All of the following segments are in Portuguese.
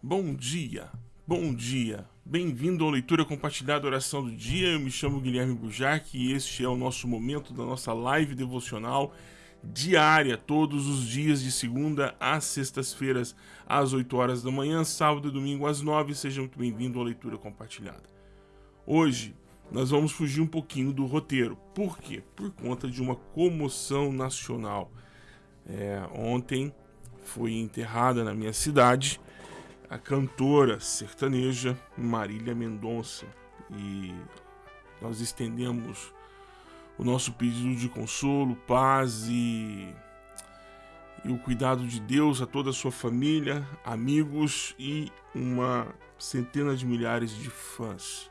Bom dia, bom dia. Bem-vindo à leitura compartilhada oração do dia. Eu me chamo Guilherme Bujac e este é o nosso momento da nossa live devocional diária, todos os dias de segunda às sextas-feiras, às 8 horas da manhã, sábado e domingo às 9. Sejam muito bem-vindos à leitura compartilhada. Hoje nós vamos fugir um pouquinho do roteiro. Por quê? Por conta de uma comoção nacional. É, ontem foi enterrada na minha cidade a cantora sertaneja Marília Mendonça e nós estendemos o nosso pedido de consolo, paz e, e o cuidado de Deus a toda a sua família, amigos e uma centena de milhares de fãs.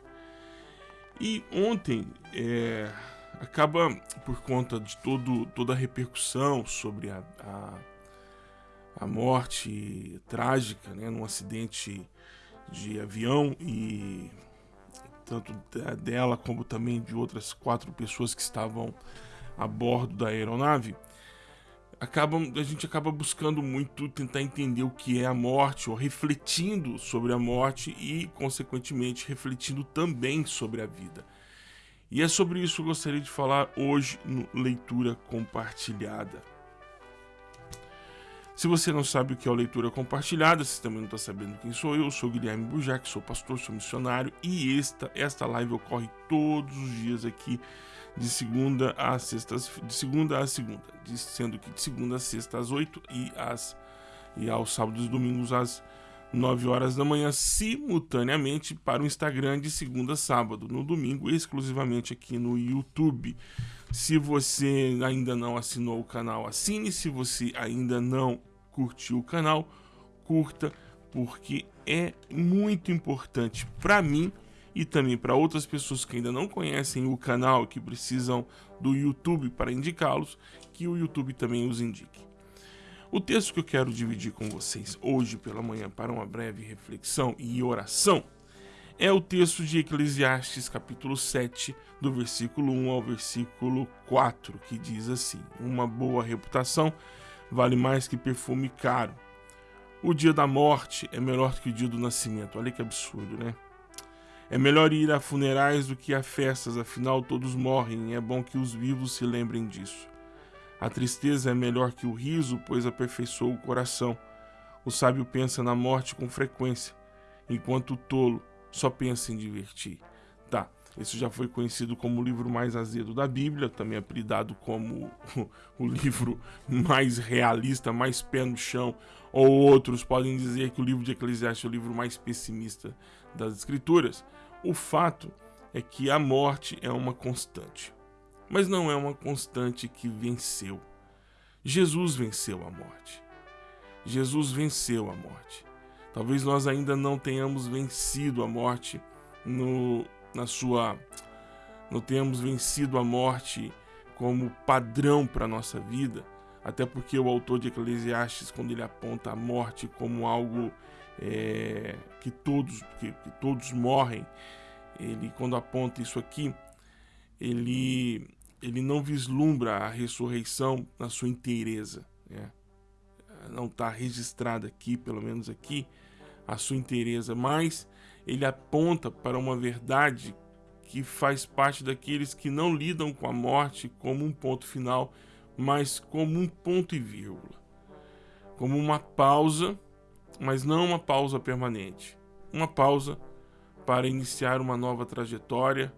E ontem é, acaba por conta de todo, toda a repercussão sobre a, a a morte trágica, né, num acidente de avião e tanto dela como também de outras quatro pessoas que estavam a bordo da aeronave, acabam, a gente acaba buscando muito tentar entender o que é a morte, ou refletindo sobre a morte e, consequentemente, refletindo também sobre a vida. E é sobre isso que eu gostaria de falar hoje no Leitura Compartilhada. Se você não sabe o que é a leitura compartilhada, se também não está sabendo quem sou eu, sou Guilherme Bujac, sou pastor, sou missionário e esta, esta live ocorre todos os dias aqui de segunda a sexta, de segunda a segunda, sendo que de segunda a sexta às 8 e, às, e aos sábados e domingos às 9 horas da manhã, simultaneamente para o Instagram de segunda a sábado, no domingo, exclusivamente aqui no YouTube. Se você ainda não assinou o canal, assine. Se você ainda não curtiu o canal, curta, porque é muito importante para mim e também para outras pessoas que ainda não conhecem o canal que precisam do YouTube para indicá-los, que o YouTube também os indique. O texto que eu quero dividir com vocês hoje pela manhã para uma breve reflexão e oração é o texto de Eclesiastes, capítulo 7, do versículo 1 ao versículo 4, que diz assim: Uma boa reputação vale mais que perfume caro. O dia da morte é melhor que o dia do nascimento. Olha que absurdo, né? É melhor ir a funerais do que a festas, afinal todos morrem e é bom que os vivos se lembrem disso. A tristeza é melhor que o riso, pois aperfeiçoa o coração. O sábio pensa na morte com frequência, enquanto o tolo só pensa em divertir. Tá, esse já foi conhecido como o livro mais azedo da Bíblia, também apelidado como o livro mais realista, mais pé no chão, ou outros podem dizer que o livro de Eclesiastes é o livro mais pessimista das Escrituras. O fato é que a morte é uma constante, mas não é uma constante que venceu. Jesus venceu a morte. Jesus venceu a morte. Talvez nós ainda não tenhamos vencido a morte no na sua não tenhamos vencido a morte como padrão para a nossa vida, até porque o autor de Eclesiastes, quando ele aponta a morte como algo é, que, todos, que, que, todos morrem, ele quando aponta isso aqui, ele, ele não vislumbra a ressurreição na sua inteireza. Né? Não está registrada aqui, pelo menos aqui, a sua inteireza, mas ele aponta para uma verdade que faz parte daqueles que não lidam com a morte como um ponto final, mas como um ponto e vírgula. Como uma pausa, mas não uma pausa permanente. Uma pausa para iniciar uma nova trajetória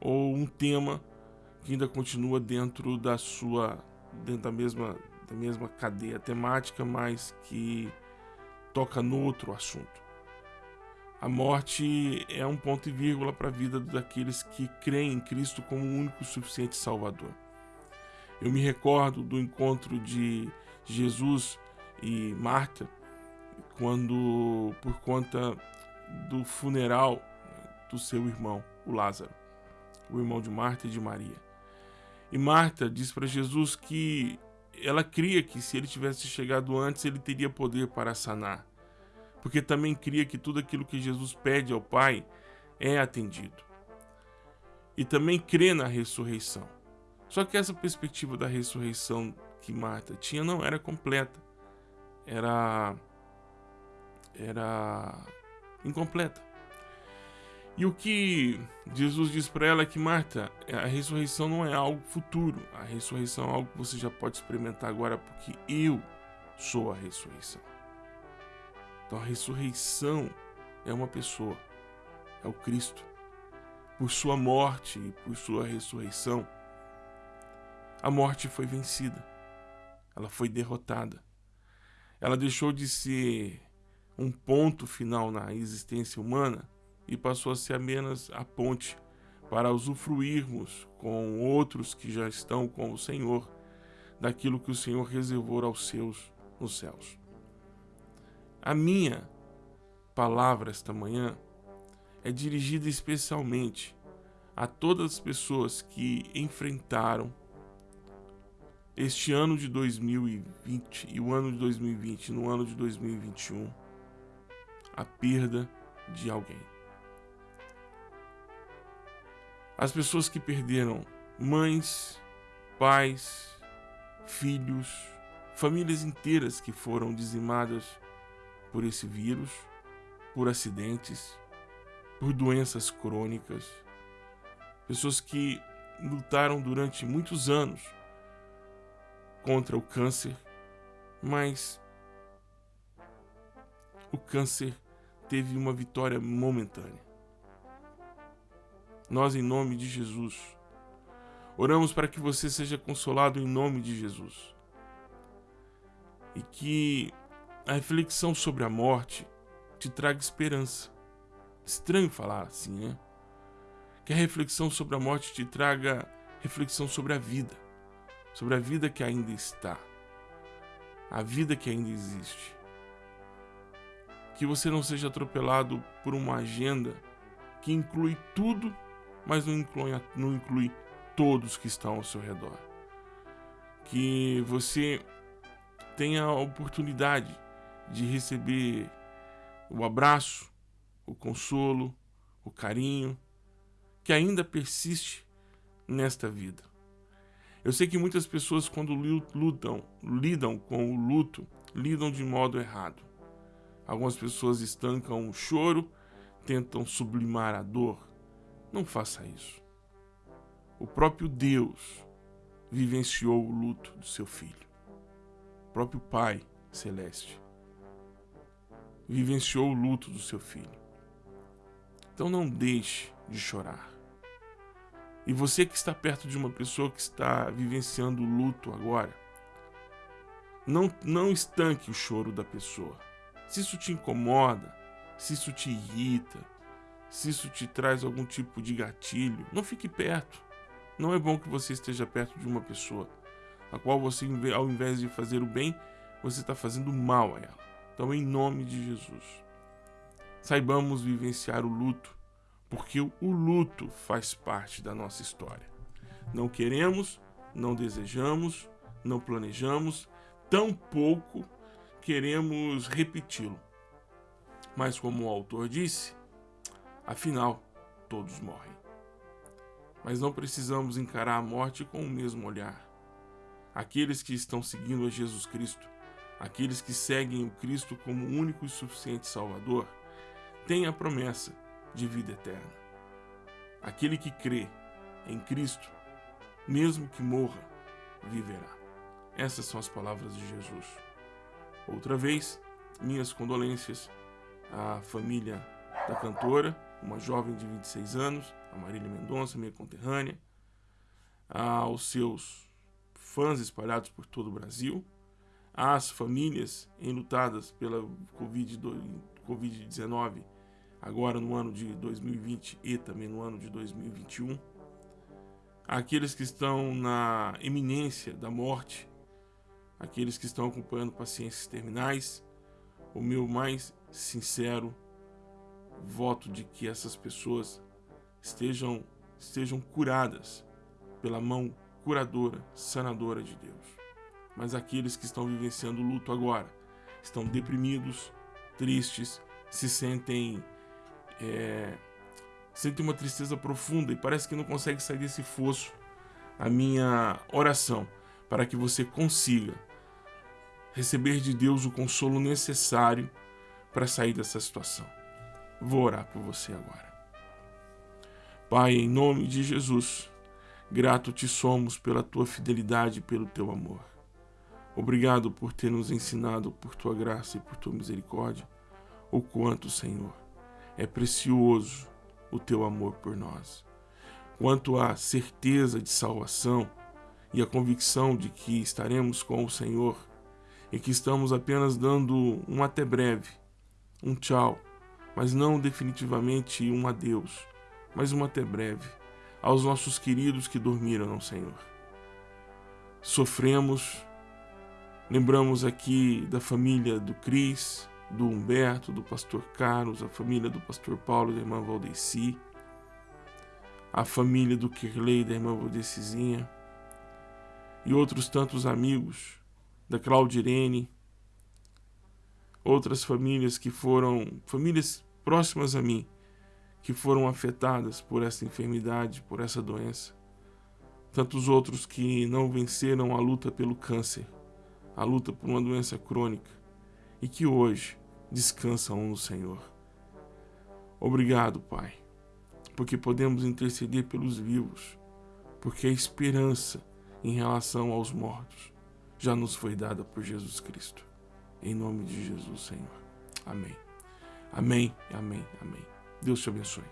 ou um tema que ainda continua dentro da sua dentro da mesma da mesma cadeia temática, mas que toca no outro assunto. A morte é um ponto e vírgula para a vida daqueles que creem em Cristo como o único suficiente Salvador. Eu me recordo do encontro de Jesus e Marta quando, por conta do funeral do seu irmão, o Lázaro, o irmão de Marta e de Maria. E Marta diz para Jesus que ela cria que se ele tivesse chegado antes, ele teria poder para sanar porque também cria que tudo aquilo que Jesus pede ao Pai é atendido. E também crê na ressurreição. Só que essa perspectiva da ressurreição que Marta tinha não era completa. Era era incompleta. E o que Jesus diz para ela é que Marta, a ressurreição não é algo futuro, a ressurreição é algo que você já pode experimentar agora, porque eu sou a ressurreição. Então a ressurreição é uma pessoa, é o Cristo. Por sua morte e por sua ressurreição, a morte foi vencida, ela foi derrotada. Ela deixou de ser um ponto final na existência humana e passou a ser apenas a ponte para usufruirmos com outros que já estão com o Senhor daquilo que o Senhor reservou aos seus nos céus. A minha palavra esta manhã é dirigida especialmente a todas as pessoas que enfrentaram este ano de 2020 e o ano de 2020, no ano de 2021, a perda de alguém. As pessoas que perderam mães, pais, filhos, famílias inteiras que foram dizimadas por esse vírus, por acidentes, por doenças crônicas, pessoas que lutaram durante muitos anos contra o câncer, mas o câncer teve uma vitória momentânea. Nós, em nome de Jesus, oramos para que você seja consolado em nome de Jesus. E que a reflexão sobre a morte te traga esperança. Estranho falar assim, né? Que a reflexão sobre a morte te traga reflexão sobre a vida, sobre a vida que ainda está, a vida que ainda existe. Que você não seja atropelado por uma agenda que inclui tudo mas não inclui, não inclui todos que estão ao seu redor. Que você tenha a oportunidade de receber o abraço, o consolo, o carinho que ainda persiste nesta vida. Eu sei que muitas pessoas, quando lutam, lidam com o luto, lidam de modo errado. Algumas pessoas estancam o choro, tentam sublimar a dor, não faça isso. O próprio Deus vivenciou o luto do seu filho. O próprio Pai Celeste vivenciou o luto do seu filho. Então não deixe de chorar. E você que está perto de uma pessoa que está vivenciando o luto agora, não, não estanque o choro da pessoa. Se isso te incomoda, se isso te irrita, se isso te traz algum tipo de gatilho, não fique perto. Não é bom que você esteja perto de uma pessoa a qual você, ao invés de fazer o bem, você está fazendo mal a ela. Então, em nome de Jesus, saibamos vivenciar o luto, porque o luto faz parte da nossa história. Não queremos, não desejamos, não planejamos, tampouco queremos repeti-lo. Mas, como o autor disse, Afinal, todos morrem. Mas não precisamos encarar a morte com o mesmo olhar. Aqueles que estão seguindo a Jesus Cristo, aqueles que seguem o Cristo como único e suficiente Salvador, têm a promessa de vida eterna. Aquele que crê em Cristo, mesmo que morra, viverá. Essas são as palavras de Jesus. Outra vez, minhas condolências à família da cantora uma jovem de 26 anos, a Marília Mendonça, minha conterrânea, aos seus fãs espalhados por todo o Brasil, às famílias enlutadas pela Covid-19, agora no ano de 2020 e também no ano de 2021, àqueles que estão na iminência da morte, aqueles que estão acompanhando paciências terminais, o meu mais sincero voto de que essas pessoas estejam, estejam curadas pela mão curadora, sanadora de Deus. Mas aqueles que estão vivenciando luto agora estão deprimidos, tristes, se sentem é, sentem uma tristeza profunda e parece que não consegue sair desse fosso. A minha oração para que você consiga receber de Deus o consolo necessário para sair dessa situação. Vou orar por você agora. Pai, em nome de Jesus, grato te somos pela tua fidelidade e pelo teu amor. Obrigado por ter nos ensinado, por tua graça e por tua misericórdia, o quanto, Senhor, é precioso o teu amor por nós. Quanto à certeza de salvação e a convicção de que estaremos com o Senhor e que estamos apenas dando um até breve, um tchau, mas não definitivamente um adeus, mas um até breve aos nossos queridos que dormiram Senhor. Sofremos, lembramos aqui da família do Cris, do Humberto, do pastor Carlos, a família do pastor Paulo e da irmã Valdeci, a família do Kirley e da irmã Valdecizinha, e outros tantos amigos da Claudirene, outras famílias que foram, famílias próximas a mim, que foram afetadas por essa enfermidade, por essa doença. Tantos outros que não venceram a luta pelo câncer, a luta por uma doença crônica e que hoje descansam no Senhor. Obrigado, Pai, porque podemos interceder pelos vivos, porque a esperança em relação aos mortos já nos foi dada por Jesus Cristo. Em nome de Jesus, Senhor. Amém. Amém, amém, amém. Deus te abençoe.